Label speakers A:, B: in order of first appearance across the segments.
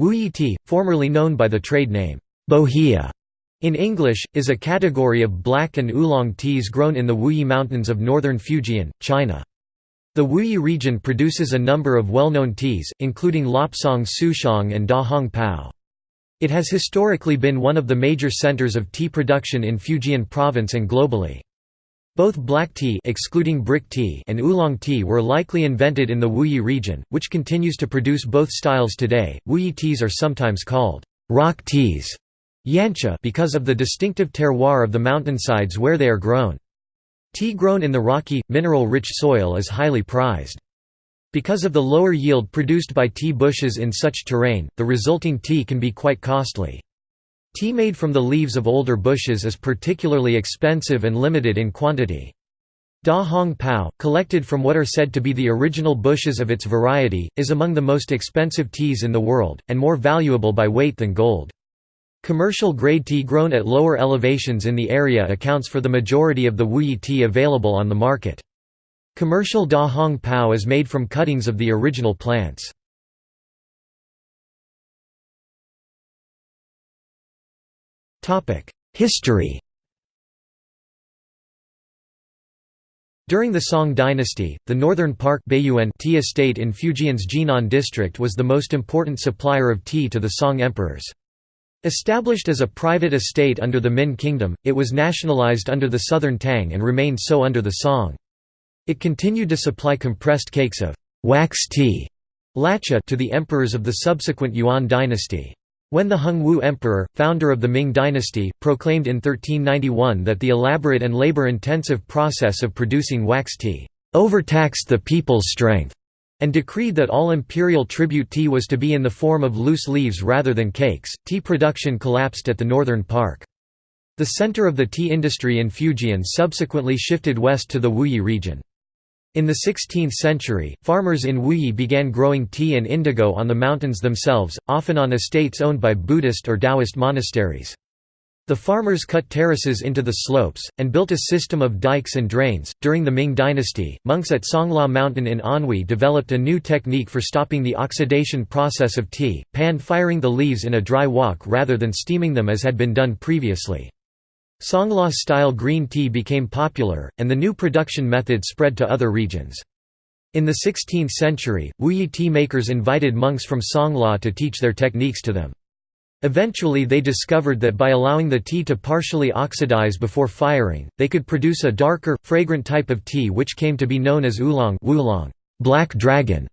A: Wuyi tea, formerly known by the trade name, Bohea, in English, is a category of black and oolong teas grown in the Wuyi Mountains of northern Fujian, China. The Wuyi region produces a number of well-known teas, including Lapsang Souchong and Da Hong Pao. It has historically been one of the major centers of tea production in Fujian province and globally. Both black tea excluding brick tea and oolong tea were likely invented in the Wuyi region, which continues to produce both styles today. Wuyi teas are sometimes called rock teas yancha because of the distinctive terroir of the mountainsides where they are grown. Tea grown in the rocky, mineral-rich soil is highly prized. Because of the lower yield produced by tea bushes in such terrain, the resulting tea can be quite costly. Tea made from the leaves of older bushes is particularly expensive and limited in quantity. Da Hong Pao, collected from what are said to be the original bushes of its variety, is among the most expensive teas in the world, and more valuable by weight than gold. Commercial grade tea grown at lower elevations in the area accounts for the majority of the Wuyi tea available on the market. Commercial Da Hong Pao is made from cuttings of the original plants. History During the Song dynasty, the Northern Park tea estate in Fujian's Jian'an district was the most important supplier of tea to the Song emperors. Established as a private estate under the Min Kingdom, it was nationalized under the Southern Tang and remained so under the Song. It continued to supply compressed cakes of wax tea to the emperors of the subsequent Yuan dynasty. When the Hongwu Emperor, founder of the Ming dynasty, proclaimed in 1391 that the elaborate and labor-intensive process of producing wax tea overtaxed the people's strength, and decreed that all imperial tribute tea was to be in the form of loose leaves rather than cakes, tea production collapsed at the northern park. The center of the tea industry in Fujian subsequently shifted west to the Wuyi region. In the 16th century, farmers in Wuyi began growing tea and indigo on the mountains themselves, often on estates owned by Buddhist or Taoist monasteries. The farmers cut terraces into the slopes, and built a system of dikes and drains. During the Ming dynasty, monks at Songluo Mountain in Anhui developed a new technique for stopping the oxidation process of tea, pan firing the leaves in a dry wok rather than steaming them as had been done previously. Songluo-style green tea became popular, and the new production method spread to other regions. In the 16th century, Wuyi tea makers invited monks from Songluo to teach their techniques to them. Eventually they discovered that by allowing the tea to partially oxidize before firing, they could produce a darker, fragrant type of tea which came to be known as oolong, oolong black dragon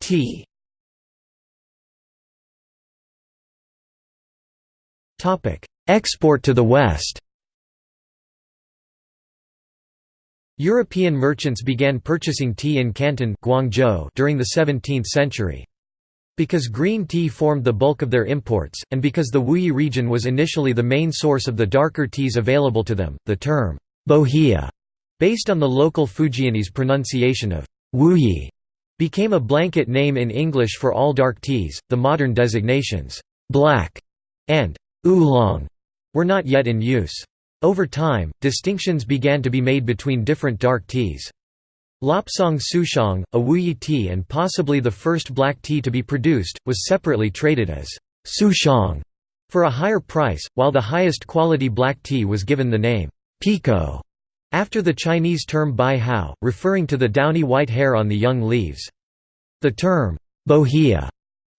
A: tea. Export to the West European merchants began purchasing tea in Canton Guangzhou during the 17th century. Because green tea formed the bulk of their imports, and because the Wuyi region was initially the main source of the darker teas available to them, the term bohea, based on the local Fujianese pronunciation of Wuyi, became a blanket name in English for all dark teas. The modern designations black and oolong were not yet in use. Over time, distinctions began to be made between different dark teas. Lapsang Souchong, a Wuyi tea and possibly the first black tea to be produced, was separately traded as Souchong for a higher price, while the highest quality black tea was given the name Pekoe after the Chinese term bai hao, referring to the downy white hair on the young leaves. The term bohea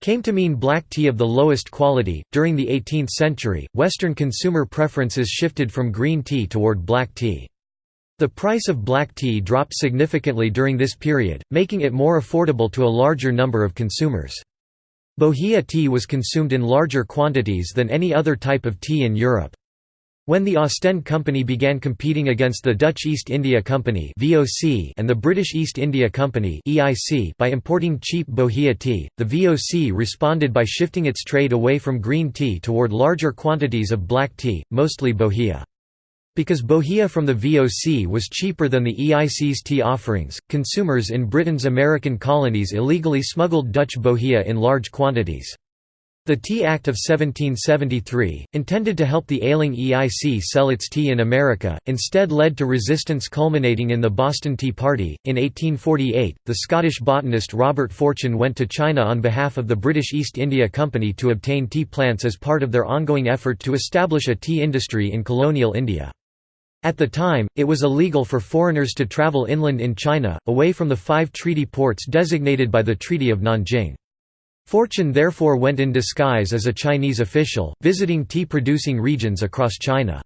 A: came to mean black tea of the lowest quality. During the 18th century, Western consumer preferences shifted from green tea toward black tea. The price of black tea dropped significantly during this period, making it more affordable to a larger number of consumers. Bohea tea was consumed in larger quantities than any other type of tea in Europe. When the Ostend Company began competing against the Dutch East India Company and the British East India Company by importing cheap Bohea tea, the VOC responded by shifting its trade away from green tea toward larger quantities of black tea, mostly Bohea. Because Bohea from the VOC was cheaper than the EIC's tea offerings, consumers in Britain's American colonies illegally smuggled Dutch Bohea in large quantities. The Tea Act of 1773, intended to help the ailing EIC sell its tea in America, instead led to resistance culminating in the Boston Tea Party. In 1848, the Scottish botanist Robert Fortune went to China on behalf of the British East India Company to obtain tea plants as part of their ongoing effort to establish a tea industry in colonial India. At the time, it was illegal for foreigners to travel inland in China, away from the five treaty ports designated by the Treaty of Nanjing. Fortune therefore went in disguise as a Chinese official, visiting tea-producing regions across China.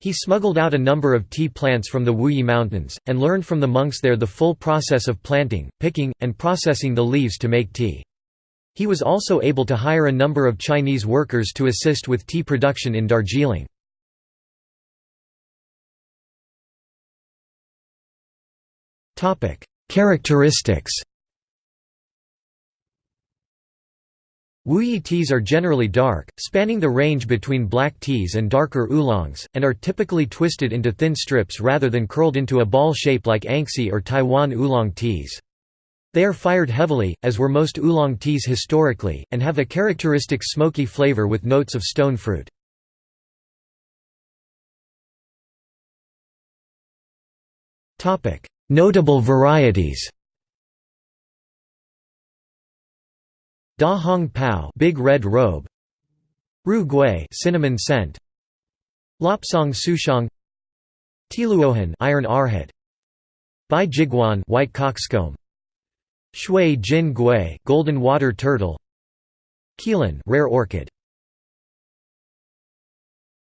A: He smuggled out a number of tea plants from the Wuyi Mountains, and learned from the monks there the full process of planting, picking, and processing the leaves to make tea. He was also able to hire a number of Chinese workers to assist with tea production in Darjeeling. Characteristics Wuyi teas are generally dark, spanning the range between black teas and darker oolongs, and are typically twisted into thin strips rather than curled into a ball shape like Anxi or Taiwan oolong teas. They are fired heavily, as were most oolong teas historically, and have a characteristic smoky flavor with notes of stone fruit. Notable varieties Da Hong Pao Big Red Robe Ru Gui Cinnamon Scent Lapsang Souchong Tie Luohan Iron Arrowhead Bai Jiguan White Cockscomb Shui Jin Gui Golden Water Turtle Qilan Rare Orchid